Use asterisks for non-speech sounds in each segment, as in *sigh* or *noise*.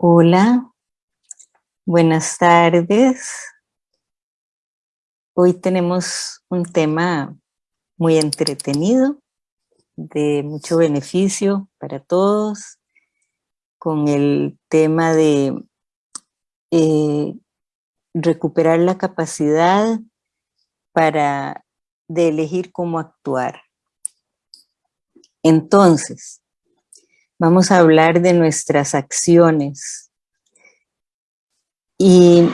Hola, buenas tardes. Hoy tenemos un tema muy entretenido, de mucho beneficio para todos, con el tema de eh, recuperar la capacidad para de elegir cómo actuar. Entonces, Vamos a hablar de nuestras acciones. Y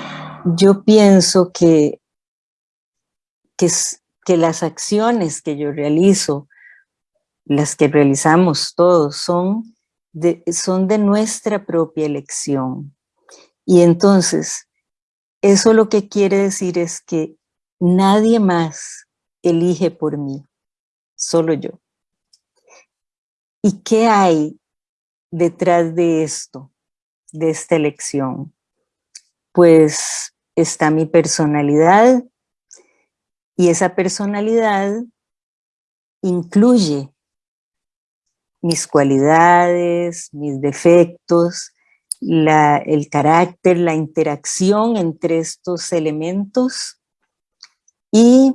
yo pienso que, que, las acciones que yo realizo, las que realizamos todos, son de, son de nuestra propia elección. Y entonces, eso lo que quiere decir es que nadie más elige por mí, solo yo. ¿Y qué hay detrás de esto, de esta elección? Pues está mi personalidad y esa personalidad incluye mis cualidades, mis defectos, el carácter, la interacción entre estos elementos y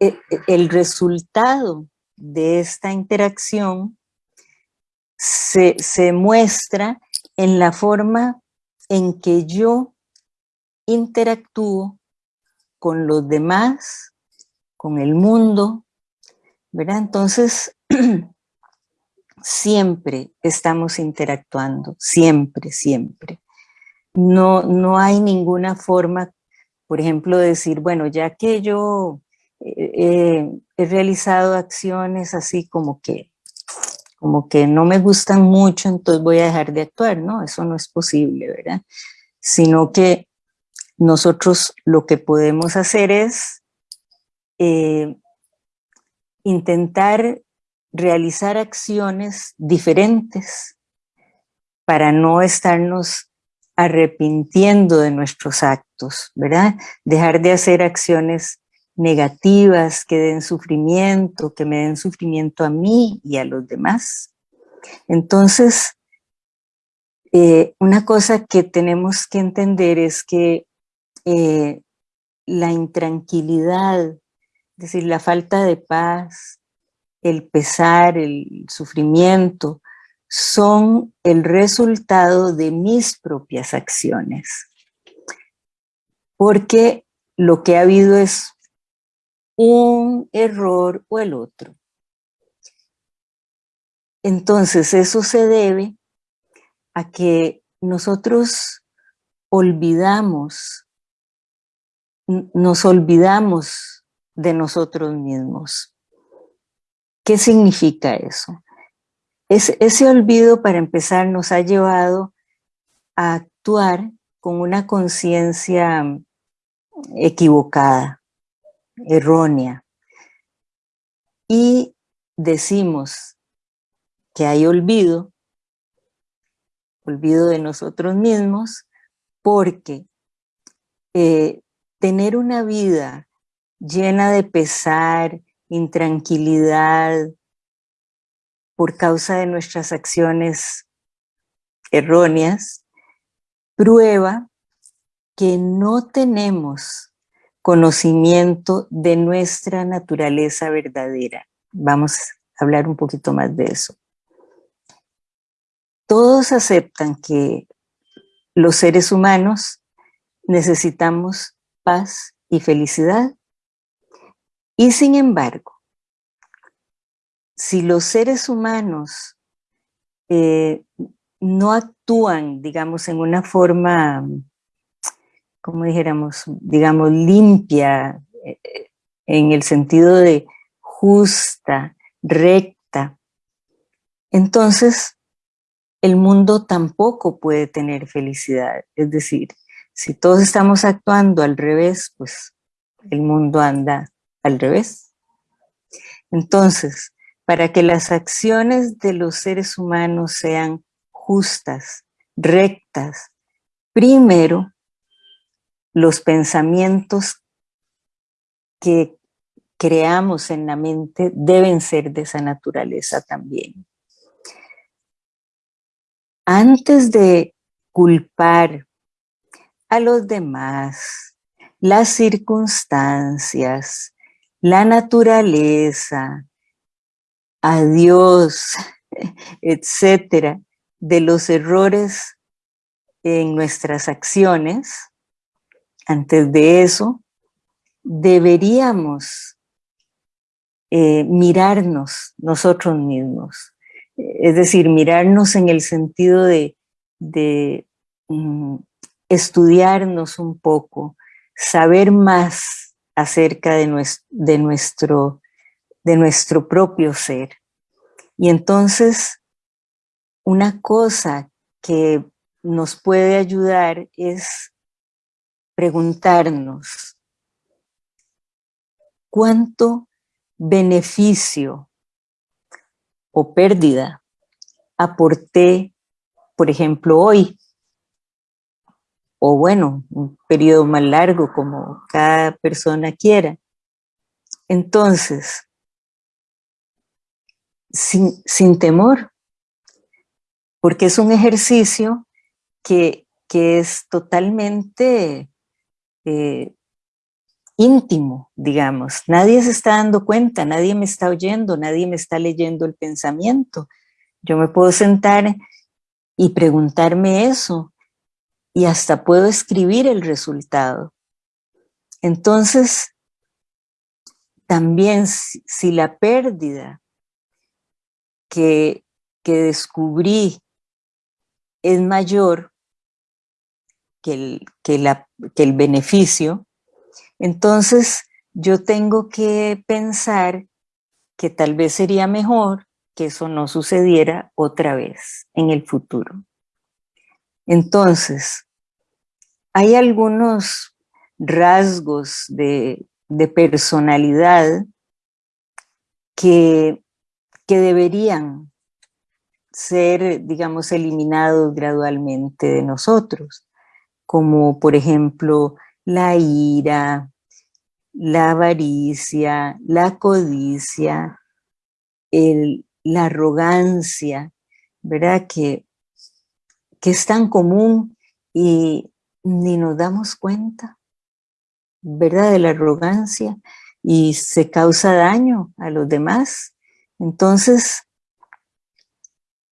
eh, el resultado de esta interacción se, muestra en la forma en que yo interactúo con los demás, con el mundo, ¿verdad? Entonces, *clears throat* siempre estamos interactuando, siempre, siempre. No, no hay ninguna forma, por ejemplo, de decir, bueno, ya que yo eh, eh, he realizado acciones así como que como que no me gustan mucho, entonces voy a dejar de actuar, ¿no? Eso no es posible, ¿verdad? Sino que nosotros lo que podemos hacer es eh, intentar realizar acciones diferentes para no estarnos arrepintiendo de nuestros actos, ¿verdad? Dejar de hacer acciones negativas que den sufrimiento, que me den sufrimiento a mí y a los demás. Entonces, eh, una cosa que tenemos que entender es que eh, la intranquilidad, es decir, la falta de paz, el pesar, el sufrimiento, son el resultado de mis propias acciones. Porque lo que ha habido es un error o el otro. Entonces eso se debe a que nosotros olvidamos, nos olvidamos de nosotros mismos. ¿Qué significa eso? ese olvido, para empezar, nos ha llevado a actuar con una conciencia equivocada errónea. Y decimos que hay olvido, olvido de nosotros mismos, porque eh, tener una vida llena de pesar, intranquilidad, por causa de nuestras acciones erróneas, prueba que no tenemos conocimiento de nuestra naturaleza verdadera. Vamos a hablar un poquito más de eso. Todos aceptan que los seres humanos necesitamos paz y felicidad. Y sin embargo, si los seres humanos eh, no actúan, digamos, en una forma como dijéramos, digamos, limpia, eh, en el sentido de justa, recta, entonces el mundo tampoco puede tener felicidad. Es decir, si todos estamos actuando al revés, pues el mundo anda al revés. Entonces, para que las acciones de los seres humanos sean justas, rectas, primero los pensamientos que creamos en la mente deben ser de esa naturaleza también. Antes de culpar a los demás, las circunstancias, la naturaleza, a Dios, *laughs* etcétera, de los errores en nuestras acciones, antes de eso, deberíamos eh, mirarnos nosotros mismos. Es decir, mirarnos en el sentido de, mm, estudiarnos un poco, saber más acerca de nuestro, propio ser. Y entonces, una cosa que nos puede ayudar es preguntarnos, ¿cuánto beneficio o pérdida aporté, por ejemplo, hoy? O bueno, un periodo más largo como cada persona quiera. Entonces, sin, sin temor, porque es un ejercicio que, es totalmente eh, íntimo, digamos. Nadie se está dando cuenta, nadie me está oyendo, nadie me está leyendo el pensamiento. Yo me puedo sentar y preguntarme eso y hasta puedo escribir el resultado. Entonces, también si la pérdida que, que descubrí es mayor que el, que, la, que el beneficio, entonces yo tengo que pensar que tal vez sería mejor que eso no sucediera otra vez en el futuro. Entonces, hay algunos rasgos de, de personalidad que, que deberían ser, digamos, eliminados gradualmente de nosotros, como por ejemplo la ira, la avaricia, la codicia, la arrogancia, ¿verdad? Que, que es tan común y ni nos damos cuenta, ¿verdad? De la arrogancia y se causa daño a los demás. Entonces,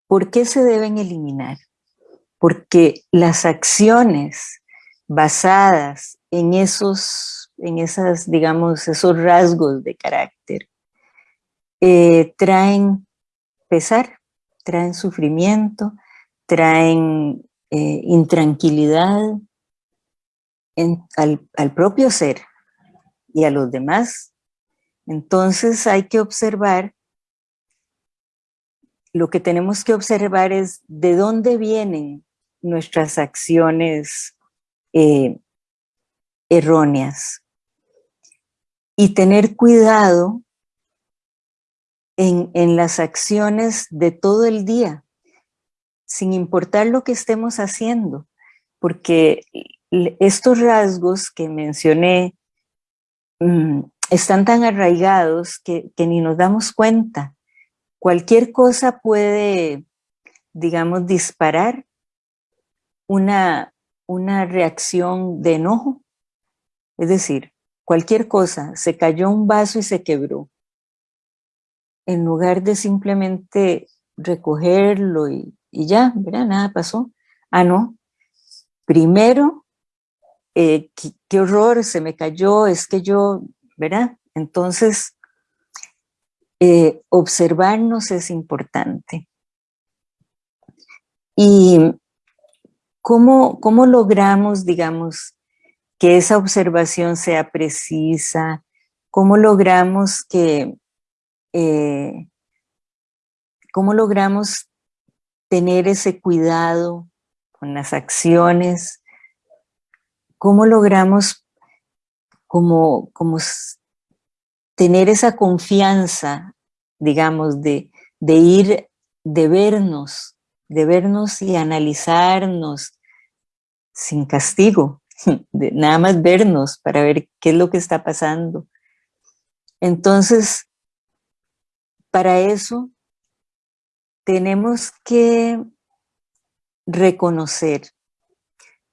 ¿Por qué se deben eliminar? Porque las acciones basadas en esos, en esas, digamos, esos rasgos de carácter, eh, traen pesar, traen sufrimiento, traen eh, intranquilidad al, al propio ser y a los demás. Entonces hay que observar lo que tenemos que observar es de dónde vienen nuestras acciones eh, erróneas. Y tener cuidado en, en las acciones de todo el día, sin importar lo que estemos haciendo, porque estos rasgos que mencioné mm, están tan arraigados que, que ni nos damos cuenta. Cualquier cosa puede, digamos, disparar una, una reacción de enojo. Es decir, cualquier cosa, se cayó un vaso y se quebró. En lugar de simplemente recogerlo y, ya, mira, nada pasó. Ah, no. Primero, eh, qué, qué, horror, se me cayó, es que yo, ¿verdad? Entonces, eh, observarnos es importante. ¿Y cómo, cómo logramos, digamos, que esa observación sea precisa? ¿Cómo logramos que, eh, cómo logramos tener ese cuidado con las acciones? ¿Cómo logramos como, como tener esa confianza, digamos, de, ir, de vernos, de vernos y analizarnos sin castigo, *laughs* nada más vernos para ver qué es lo que está pasando. Entonces, para eso tenemos que reconocer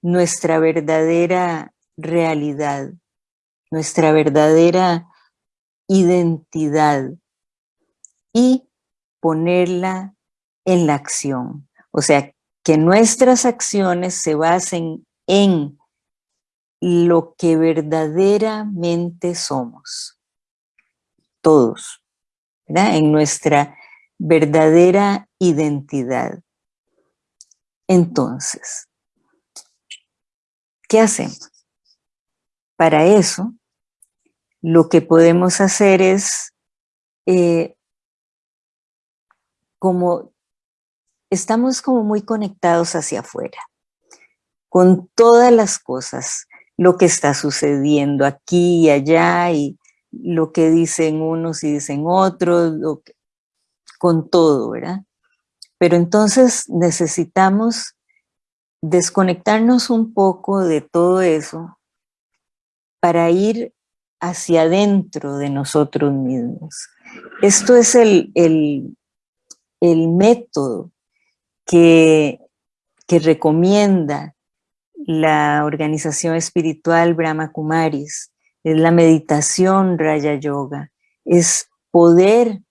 nuestra verdadera realidad, nuestra verdadera identidad y ponerla en la acción. O sea, que nuestras acciones se basen en lo que verdaderamente somos. Todos. En nuestra verdadera identidad. Entonces, ¿qué hacemos? Para eso, lo que podemos hacer es, eh, como estamos como muy conectados hacia afuera, con todas las cosas, lo que está sucediendo aquí y allá, y lo que dicen unos y dicen otros, con todo, ¿verdad? Pero entonces necesitamos desconectarnos un poco de todo eso para ir hacia adentro de nosotros mismos. Esto es el, el, método que, recomienda la organización espiritual Brahma Kumaris, es la meditación Raya Yoga, es poder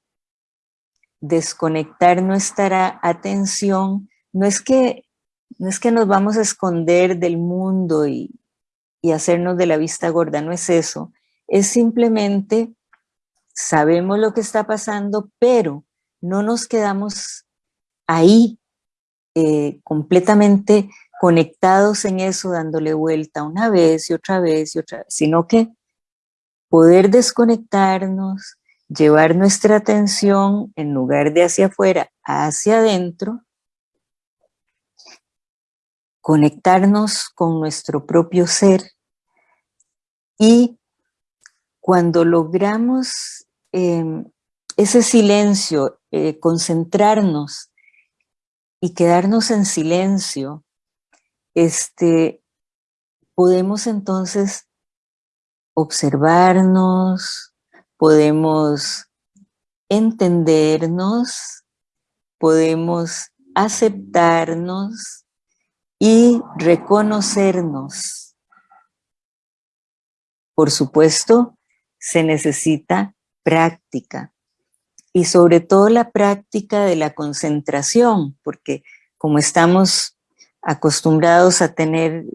desconectar nuestra atención, no es que, no es que nos vamos a esconder del mundo y, y hacernos de la vista gorda, no es eso, es simplemente sabemos lo que está pasando, pero no nos quedamos ahí eh, completamente conectados en eso, dándole vuelta una vez y otra vez y otra vez, sino que poder desconectarnos, llevar nuestra atención en lugar de hacia afuera, hacia adentro, conectarnos con nuestro propio ser. Y cuando logramos em, ese silencio, eh, concentrarnos y quedarnos en silencio, este, podemos entonces observarnos, podemos entendernos, podemos aceptarnos y reconocernos. Por supuesto, se necesita práctica y sobre todo la práctica de la concentración, porque como estamos acostumbrados a tener,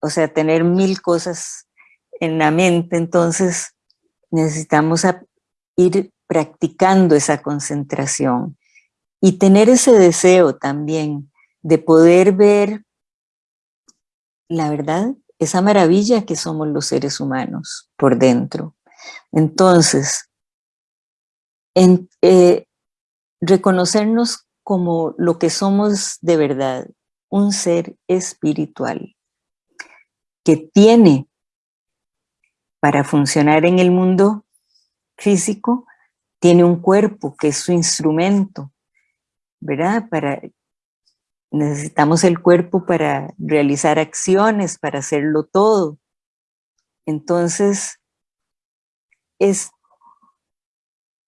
o sea, tener mil cosas en la mente, entonces necesitamos ir practicando esa concentración y tener ese deseo también de poder ver la verdad, esa maravilla que somos los seres humanos por dentro. Entonces, eh, reconocernos como lo que somos de verdad, un ser espiritual, que tiene para funcionar en el mundo físico, tiene un cuerpo que es su instrumento, ¿verdad? Para, necesitamos el cuerpo para realizar acciones, para hacerlo todo. Entonces, es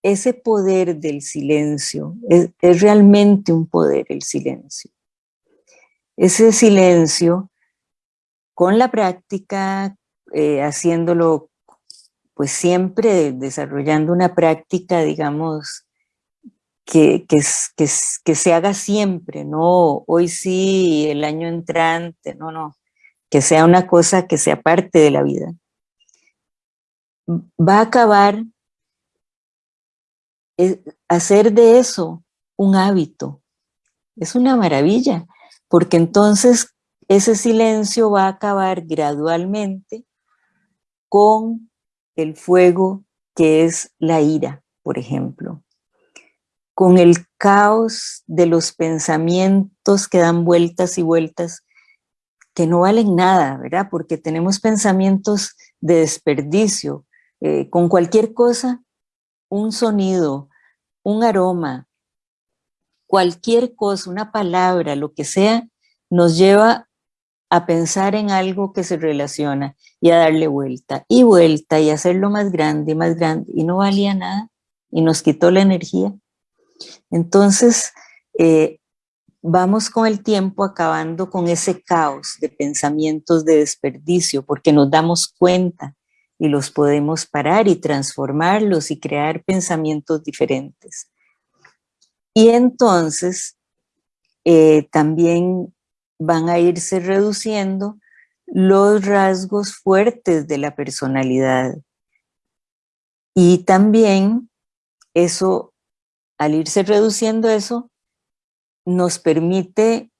ese poder del silencio, es, realmente un poder el silencio. Ese silencio, con la práctica, eh, haciéndolo pues siempre desarrollando una práctica, digamos, que, que, que, que, se haga siempre, no hoy sí, el año entrante, no, no, que sea una cosa que sea parte de la vida va a acabar hacer de eso un hábito. Es una maravilla, porque entonces ese silencio va a acabar gradualmente con el fuego que es la ira, por ejemplo, con el caos de los pensamientos que dan vueltas y vueltas que no valen nada, ¿verdad? Porque tenemos pensamientos de desperdicio, eh, con cualquier cosa, un sonido, un aroma, cualquier cosa, una palabra, lo que sea, nos lleva a pensar en algo que se relaciona y a darle vuelta y vuelta y hacerlo más grande y más grande y no valía nada y nos quitó la energía. Entonces, eh, vamos con el tiempo acabando con ese caos de pensamientos de desperdicio, porque nos damos cuenta y los podemos parar y transformarlos y crear pensamientos diferentes. Y entonces eh, también van a irse reduciendo los rasgos fuertes de la personalidad. Y también eso, al irse reduciendo eso, nos permite,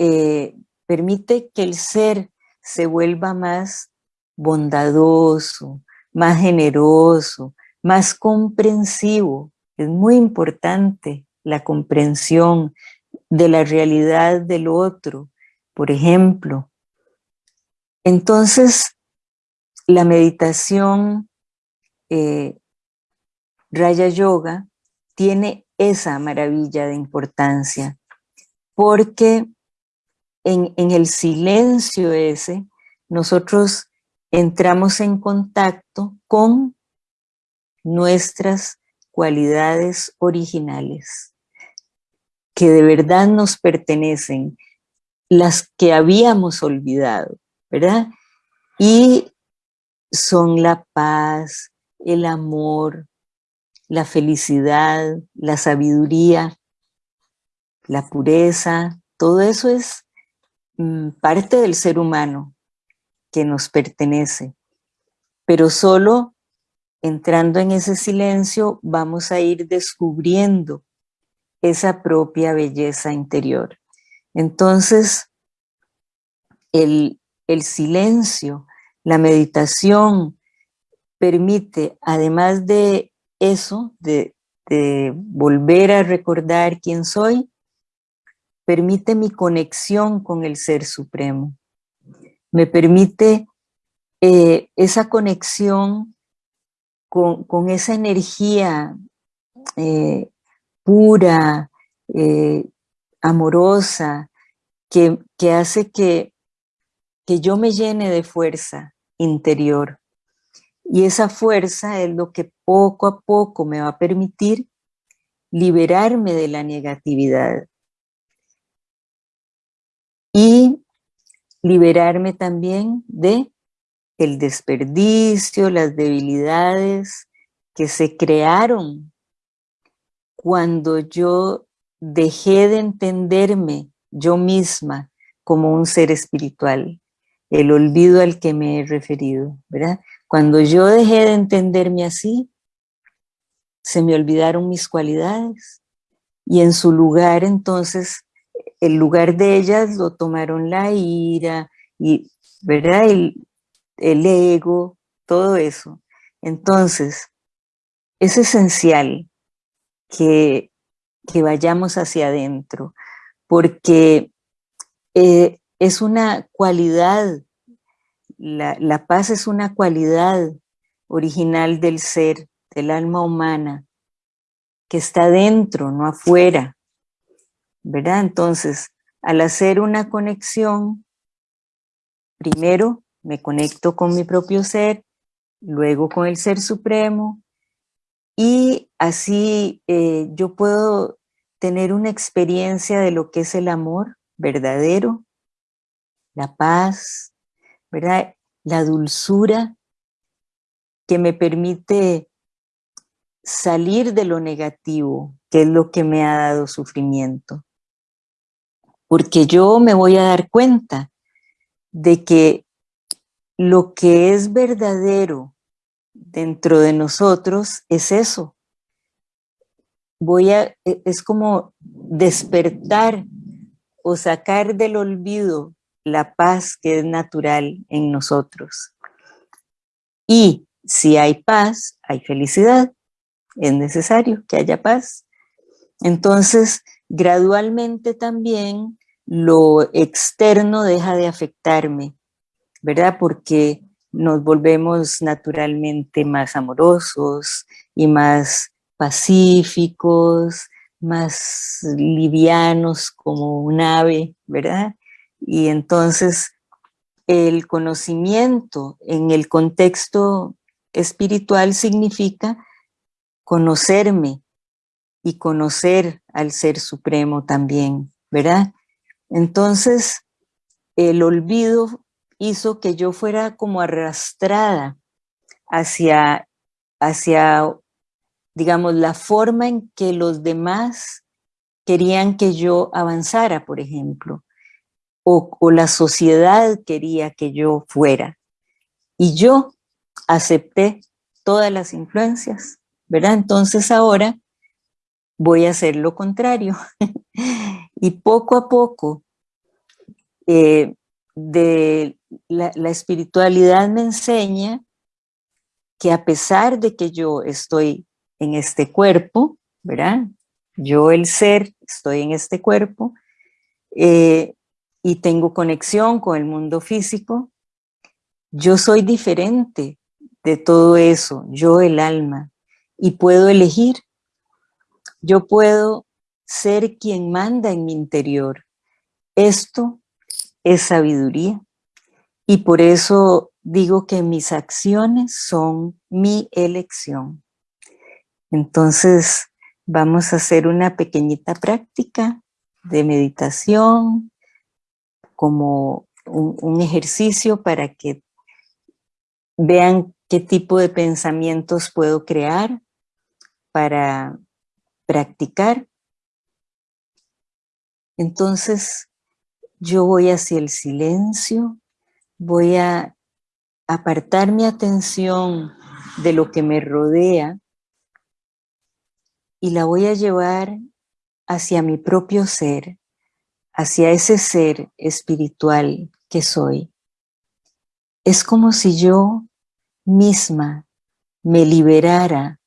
eh, permite que el ser se vuelva más bondadoso, más generoso, más comprensivo. Es muy importante la comprensión de la realidad del otro, por ejemplo. Entonces, la meditación eh, Raya Yoga tiene esa maravilla de importancia, porque en, en el silencio ese, nosotros entramos en contacto con nuestras cualidades originales, que de verdad nos pertenecen, las que habíamos olvidado, ¿verdad? Y son la paz, el amor, la felicidad, la sabiduría, la pureza, todo eso es mm, parte del ser humano que nos pertenece. Pero solo entrando en ese silencio vamos a ir descubriendo esa propia belleza interior. Entonces, el, el silencio, la meditación, permite, además de eso, de, volver a recordar quién soy, permite mi conexión con el Ser Supremo. Me permite eh, esa conexión con, esa energía eh, pura, eh, amorosa, que, que hace que, que yo me llene de fuerza interior. Y esa fuerza es lo que poco a poco me va a permitir liberarme de la negatividad. Y liberarme también de el desperdicio, las debilidades que se crearon cuando yo dejé de entenderme yo misma como un ser espiritual, el olvido al que me he referido, ¿verdad? Cuando yo dejé de entenderme así, se me olvidaron mis cualidades y en su lugar entonces, el lugar de ellas lo tomaron la ira y, ¿verdad? El, ego, todo eso. Entonces, es esencial que, que vayamos hacia adentro, porque eh, es una cualidad la, paz es una cualidad original del ser, del alma humana, que está dentro, no afuera, ¿verdad? Entonces, al hacer una conexión, primero me conecto con mi propio ser, luego con el Ser Supremo, y así eh, yo puedo tener una experiencia de lo que es el amor verdadero, la paz, ¿verdad? La dulzura que me permite salir de lo negativo, que es lo que me ha dado sufrimiento. Porque yo me voy a dar cuenta de que lo que es verdadero dentro de nosotros es eso. Voy a, e, es como despertar o sacar del olvido la paz que es natural en nosotros. Y si hay paz, hay felicidad. Es necesario que haya paz. Entonces, gradualmente también lo externo deja de afectarme, ¿verdad? Porque nos volvemos naturalmente más amorosos y más pacíficos, más livianos como un ave, ¿verdad? Y entonces el conocimiento en el contexto espiritual significa conocerme y conocer al Ser Supremo también, ¿verdad? Entonces, el olvido hizo que yo fuera como arrastrada hacia, hacia, digamos, la forma en que los demás querían que yo avanzara, por ejemplo, o, o la sociedad quería que yo fuera. Y yo acepté todas las influencias, ¿verdad? Entonces ahora voy a hacer lo contrario. *laughs* y poco a poco, eh, de la, espiritualidad me enseña que a pesar de que yo estoy en este cuerpo, ¿verdad? Yo el ser, estoy en este cuerpo eh, y tengo conexión con el mundo físico, yo soy diferente de todo eso, yo el alma, y puedo elegir. Yo puedo ser quien manda en mi interior. Esto es sabiduría. Y por eso digo que mis acciones son mi elección. Entonces, vamos a hacer una pequeñita práctica de meditación como un, un ejercicio para que vean qué tipo de pensamientos puedo crear para practicar. Entonces, yo voy hacia el silencio, voy a apartar mi atención de lo que me rodea y la voy a llevar hacia mi propio ser, hacia ese ser espiritual que soy. Es como si yo misma me liberara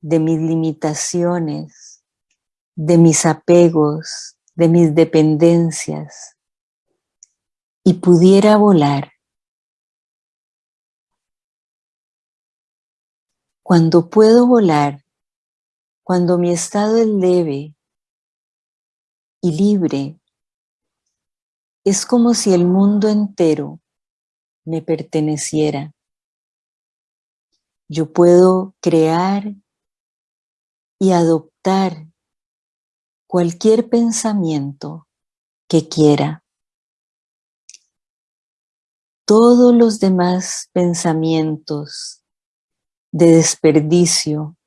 de mis limitaciones, de mis apegos, de mis dependencias y pudiera volar. Cuando puedo volar, cuando mi estado es leve y libre, es como si el mundo entero me perteneciera. Yo puedo crear y adoptar cualquier pensamiento que quiera. Todos los demás pensamientos de desperdicio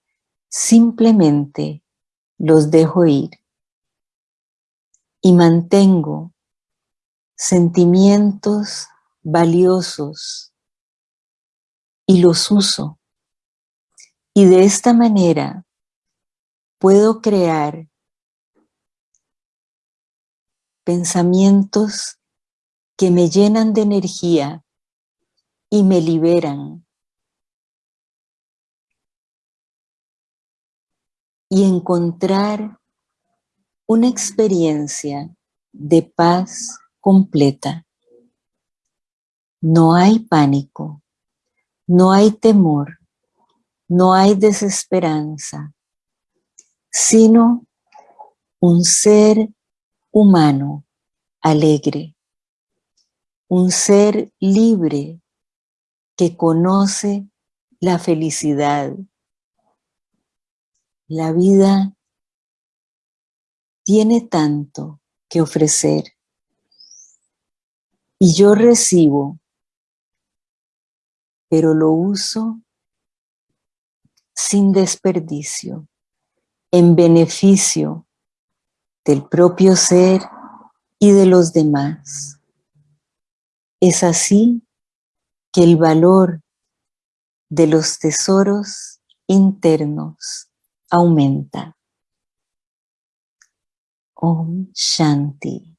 simplemente los dejo ir y mantengo sentimientos valiosos y los uso. Y de esta manera puedo crear pensamientos que me llenan de energía y me liberan. Y encontrar una experiencia de paz completa. No hay pánico, no hay temor, no hay desesperanza, sino un ser humano alegre, un ser libre que conoce la felicidad. La vida tiene tanto que ofrecer y yo recibo pero lo uso sin desperdicio, en beneficio del propio ser y de los demás. Es así que el valor de los tesoros internos aumenta. Om Shanti.